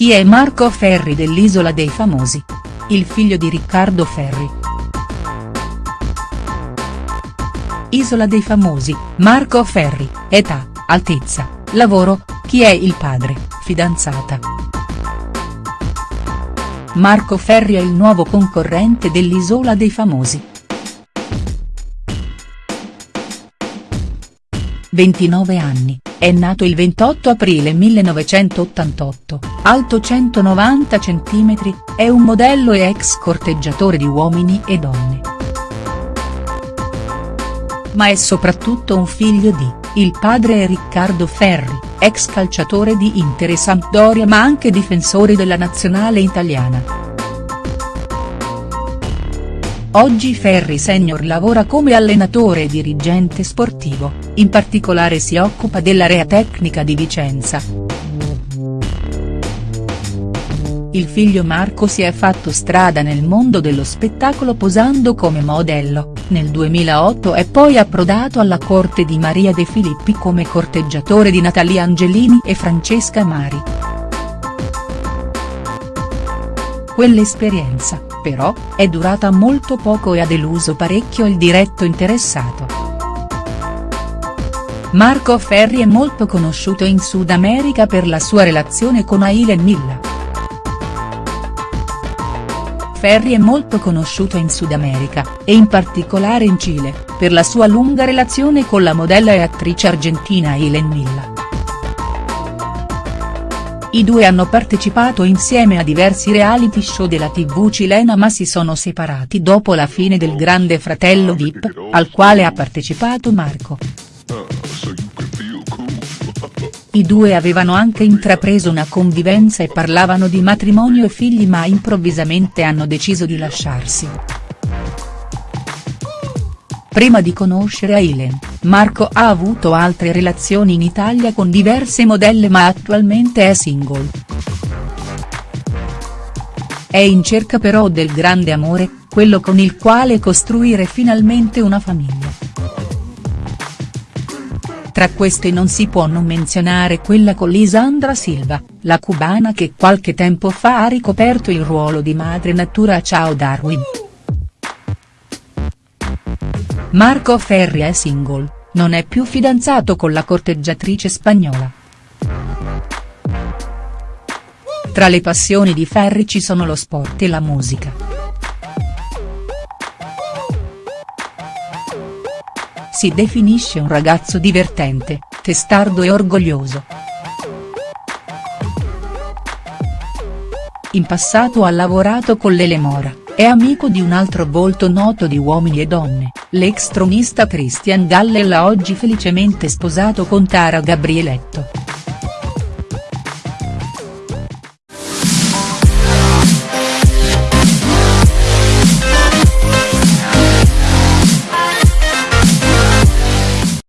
Chi è Marco Ferri dell'Isola dei Famosi? Il figlio di Riccardo Ferri. Isola dei Famosi, Marco Ferri, età, altezza, lavoro, chi è il padre, fidanzata. Marco Ferri è il nuovo concorrente dell'Isola dei Famosi. 29 anni, è nato il 28 aprile 1988, alto 190 cm, è un modello e ex corteggiatore di uomini e donne. Ma è soprattutto un figlio di, il padre è Riccardo Ferri, ex calciatore di Inter e Sampdoria ma anche difensore della nazionale italiana. Oggi Ferri Senior lavora come allenatore e dirigente sportivo, in particolare si occupa dell'area tecnica di Vicenza. Il figlio Marco si è fatto strada nel mondo dello spettacolo posando come modello, nel 2008 è poi approdato alla corte di Maria De Filippi come corteggiatore di Natalia Angelini e Francesca Mari. Quell'esperienza, però, è durata molto poco e ha deluso parecchio il diretto interessato. Marco Ferri è molto conosciuto in Sud America per la sua relazione con Aileen Milla. Ferri è molto conosciuto in Sud America, e in particolare in Cile, per la sua lunga relazione con la modella e attrice argentina Aileen Milla. I due hanno partecipato insieme a diversi reality show della tv cilena ma si sono separati dopo la fine del Grande Fratello Vip, al quale ha partecipato Marco. I due avevano anche intrapreso una convivenza e parlavano di matrimonio e figli ma improvvisamente hanno deciso di lasciarsi. Prima di conoscere Aileen, Marco ha avuto altre relazioni in Italia con diverse modelle ma attualmente è single. È in cerca però del grande amore, quello con il quale costruire finalmente una famiglia. Tra queste non si può non menzionare quella con Lisandra Silva, la cubana che qualche tempo fa ha ricoperto il ruolo di madre natura a Ciao Darwin. Marco Ferri è single, non è più fidanzato con la corteggiatrice spagnola. Tra le passioni di Ferri ci sono lo sport e la musica. Si definisce un ragazzo divertente, testardo e orgoglioso. In passato ha lavorato con Lele Mora, è amico di un altro volto noto di Uomini e Donne, l'ex tronista Christian Gallella oggi felicemente sposato con Tara Gabrieletto.